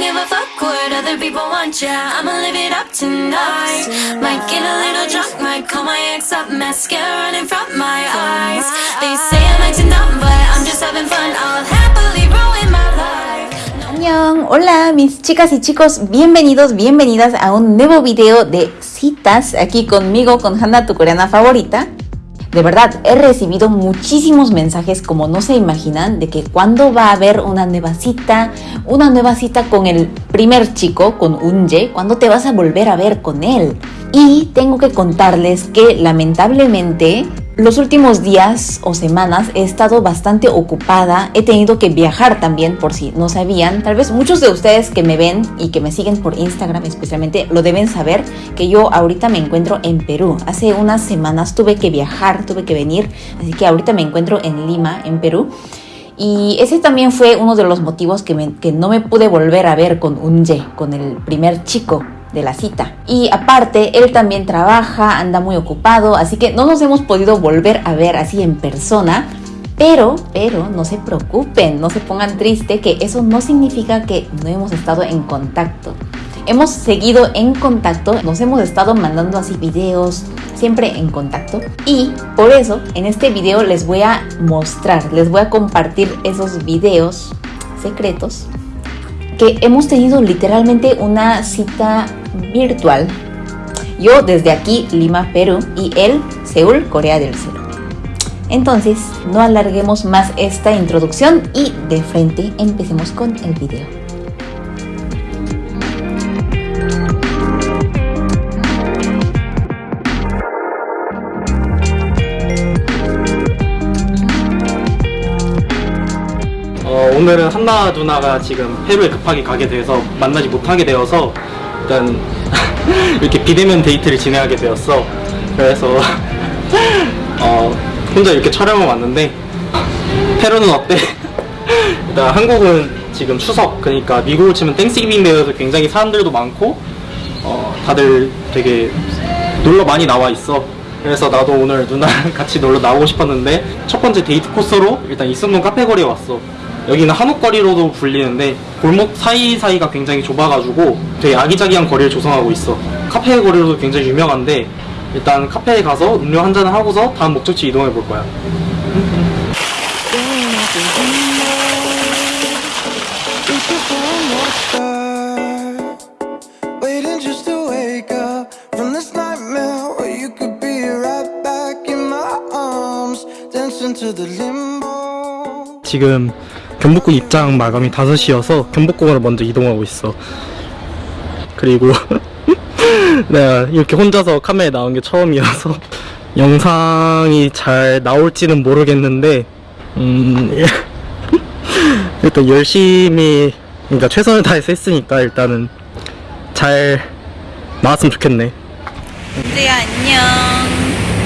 what other people want, yeah. I'ma live it up tonight. Might get a little drunk, might call my ex up, mascara running from my eyes. They say I'm acting up, but I'm just having fun. I'll happily ruin my life. Hola mis chicas y chicos, bienvenidos, bienvenidas a un nuevo video de citas aquí conmigo, con Hannah, tu coreana favorita. De verdad, he recibido muchísimos mensajes como no se imaginan de que cuando va a haber una nueva cita, una nueva cita con el primer chico, con Unje, cuando te vas a volver a ver con él. Y tengo que contarles que lamentablemente los últimos días o semanas he estado bastante ocupada, he tenido que viajar también por si no sabían. Tal vez muchos de ustedes que me ven y que me siguen por Instagram especialmente lo deben saber que yo ahorita me encuentro en Perú. Hace unas semanas tuve que viajar, tuve que venir, así que ahorita me encuentro en Lima, en Perú. Y ese también fue uno de los motivos que, no me pude volver a ver con Unje, con el primer chico de la cita. Y aparte, él también trabaja, anda muy ocupado, así que no nos hemos podido volver a ver así en persona. Pero, pero, no se preocupen, no se pongan triste, que eso no significa que no hemos estado en contacto. Hemos seguido en contacto, nos hemos estado mandando así videos, siempre en contacto. Y por eso, en este video les voy a mostrar, les voy a compartir esos videos secretos que hemos tenido literalmente una cita virtual. Yo desde aquí, Lima, Perú, y él, Seúl, Corea del Sur. Entonces, no alarguemos más esta introducción y de frente empecemos con el video. 오늘은 한나 누나가 지금 페루에 급하게 가게 돼서 만나지 못하게 되어서 일단 이렇게 비대면 데이트를 진행하게 되었어. 그래서 어, 혼자 이렇게 촬영을 왔는데 페루는 어때? 일단 한국은 지금 추석 그러니까 미국으로 치면 Thanksgiving Day여서 굉장히 사람들도 많고 어, 다들 되게 놀러 많이 나와 있어. 그래서 나도 오늘 누나랑 같이 놀러 나오고 싶었는데 첫 번째 데이트 코스로 일단 이승문 카페 거리에 왔어. 여기는 한옥거리로도 불리는데 골목 사이사이가 굉장히 좁아가지고 되게 아기자기한 거리를 조성하고 있어. 카페 거리로도 굉장히 유명한데 일단 카페에 가서 음료 한 잔을 하고서 다음 목적지 이동해 볼 거야. 지금 경복궁 입장 마감이 5시여서 경복궁으로 먼저 이동하고 있어. 그리고 내가 이렇게 혼자서 카메라에 나온 게 처음이어서 영상이 잘 나올지는 모르겠는데 음 일단 열심히 그러니까 최선을 다해서 했으니까 일단은 잘 나왔으면 좋겠네. 은지야 안녕.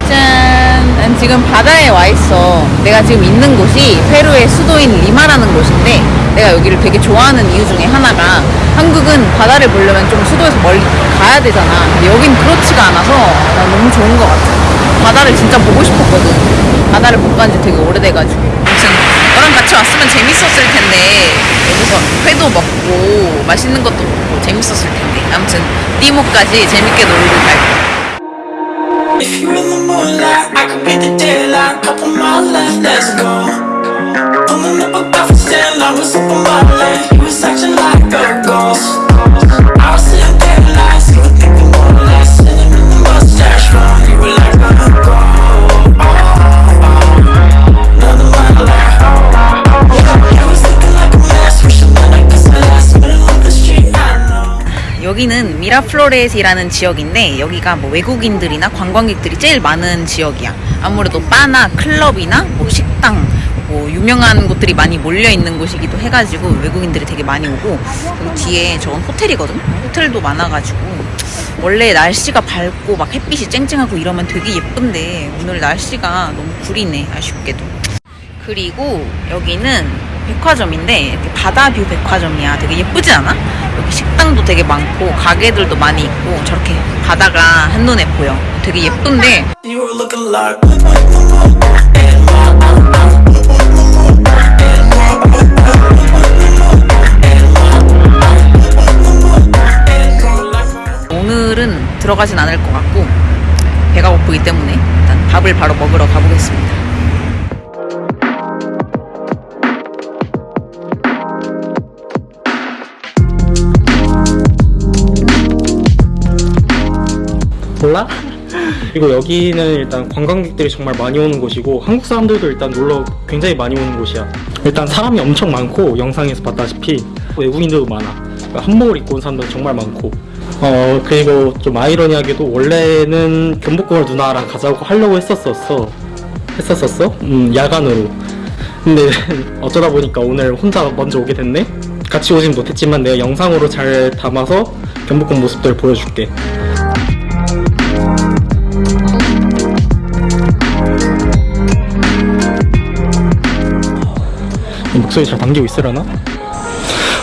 짠. 난 지금 바다에 와 있어. 내가 지금 있는 곳이 페루의 수도인 리마라는 곳인데 내가 여기를 되게 좋아하는 이유 중에 하나가 한국은 바다를 보려면 좀 수도에서 멀리 가야 되잖아. 근데 여긴 그렇지가 않아서 난 너무 좋은 것 같아. 바다를 진짜 보고 싶었거든. 바다를 못 간 지 되게 오래돼가지고. 아무튼 너랑 같이 왔으면 재밌었을 텐데 여기서 회도 먹고 맛있는 것도 먹고 재밌었을 텐데 아무튼 띠모까지 재밌게 놀고 갈 거야. If you're in the moonlight, I could be the daylight. Couple miles left, let's go. Pulling up a coffee stand, I was up on my lane. You was acting like a ghost. 여기는 미라플로레스라는 지역인데 여기가 뭐 외국인들이나 관광객들이 제일 많은 지역이야. 아무래도 바나 클럽이나 뭐 식당 뭐 유명한 곳들이 많이 몰려 있는 곳이기도 해가지고 외국인들이 되게 많이 오고 뒤에 저건 호텔이거든. 호텔도 많아가지고 원래 날씨가 밝고 막 햇빛이 쨍쨍하고 이러면 되게 예쁜데 오늘 날씨가 너무 구리네 아쉽게도. 그리고 여기는 백화점인데 바다뷰 백화점이야. 되게 예쁘지 않아? 여기 식당도 되게 많고 가게들도 많이 있고 저렇게 바다가 한눈에 보여. 되게 예쁜데 오늘은 들어가진 않을 것 같고 배가 고프기 때문에 일단 밥을 바로 먹으러 가보겠습니다. 몰라? 그리고 여기는 일단 관광객들이 정말 많이 오는 곳이고 한국 사람들도 일단 놀러 굉장히 많이 오는 곳이야. 일단 사람이 엄청 많고 영상에서 봤다시피 외국인들도 많아. 그러니까 한복을 입고 온 사람도 정말 많고. 어 그리고 좀 아이러니하게도 원래는 경복궁을 누나랑 가자고 하려고 했었었어. 했었었어? 음 야간으로. 근데 어쩌다 보니까 오늘 혼자 먼저 오게 됐네. 같이 오진 못했지만 내가 영상으로 잘 담아서 경복궁 모습들 보여줄게. 목소리 잘 담기고 있으려나?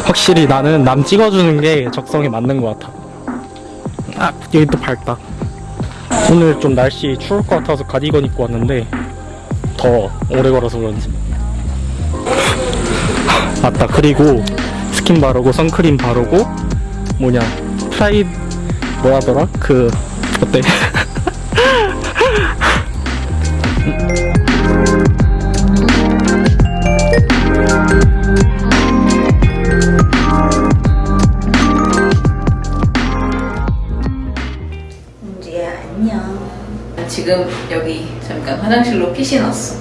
확실히 나는 남 찍어주는 게 적성에 맞는 것 같아. 아, 여기 또 밝다. 오늘 좀 날씨 추울 것 같아서 가디건 입고 왔는데 더 오래 걸어서 그런지. 맞다. 그리고 스킨 바르고 선크림 바르고 뭐냐 프라이 뭐라더라? 그 어때? 지금 여기 잠깐 화장실로 핏이 났어.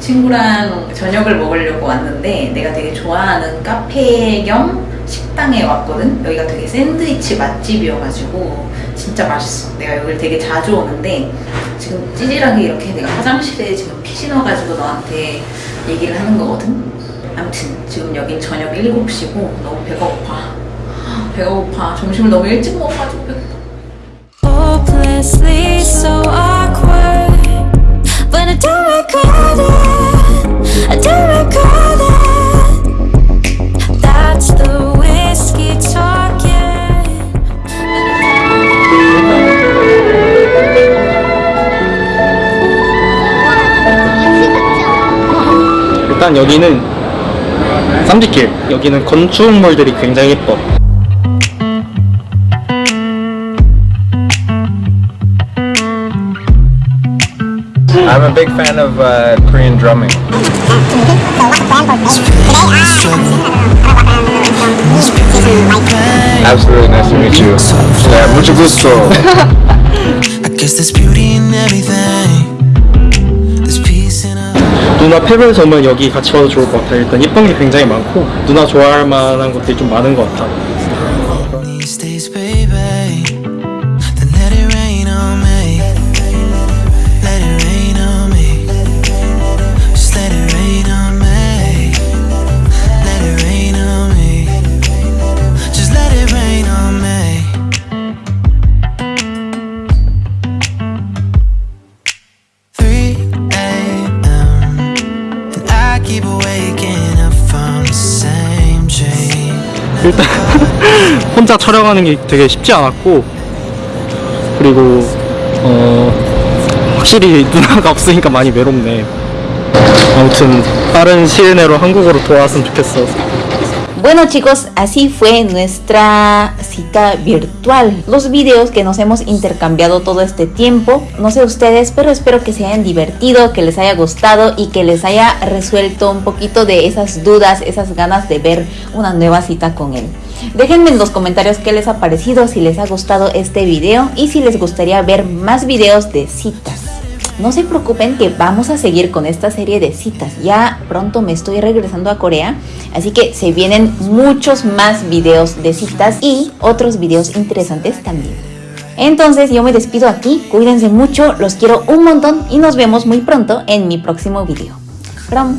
친구랑 저녁을 먹으려고 왔는데 내가 되게 좋아하는 카페 겸 식당에 왔거든. 여기가 되게 샌드위치 맛집이어가지고 진짜 맛있어. 내가 여기를 되게 자주 오는데 지금 찌질하게 이렇게 내가 화장실에 지금 핏이 나가지고 너한테 얘기를 하는 거거든. 아무튼 지금 여긴 저녁 7시고 너무 배가 고파. 배가 고파. 점심을 너무 일찍 먹어가지고 배고파. Hopelessly so awkward. But I don't regret it. I don't regret it. That's the whiskey talking. 일단 여기는 쌈지길 여기는 건축물들이 굉장히 예뻐 I'm a big fan of uh, Korean drumming. Absolutely nice to meet you. Yeah, mucho gusto. I guess there's beauty in everything. There's peace in a 누나 오면 여기 같이 와도 좋을 것 같아 일단 예쁜 게 굉장히 많고 누나 좋아할 만한 것들이 좀 많은 것 같아 these 일단 혼자 촬영하는 게 되게 쉽지 않았고 그리고 어 확실히 누나가 없으니까 많이 외롭네. 아무튼 빠른 시일 내로 한국어로 돌아왔으면 좋겠어 Bueno chicos, así fue nuestra cita virtual. Los videos que nos hemos intercambiado todo este tiempo. No sé ustedes, pero espero que se hayan divertido, que les haya gustado y que les haya resuelto un poquito de esas dudas, esas ganas de ver una nueva cita con él. Déjenme en los comentarios qué les ha parecido, si les ha gustado este video y si les gustaría ver más videos de citas. No se preocupen que vamos a seguir con esta serie de citas. Ya pronto me estoy regresando a Corea, así que se vienen muchos más videos de citas y otros videos interesantes también. Entonces yo me despido aquí, cuídense mucho, los quiero un montón y nos vemos muy pronto en mi próximo video. From,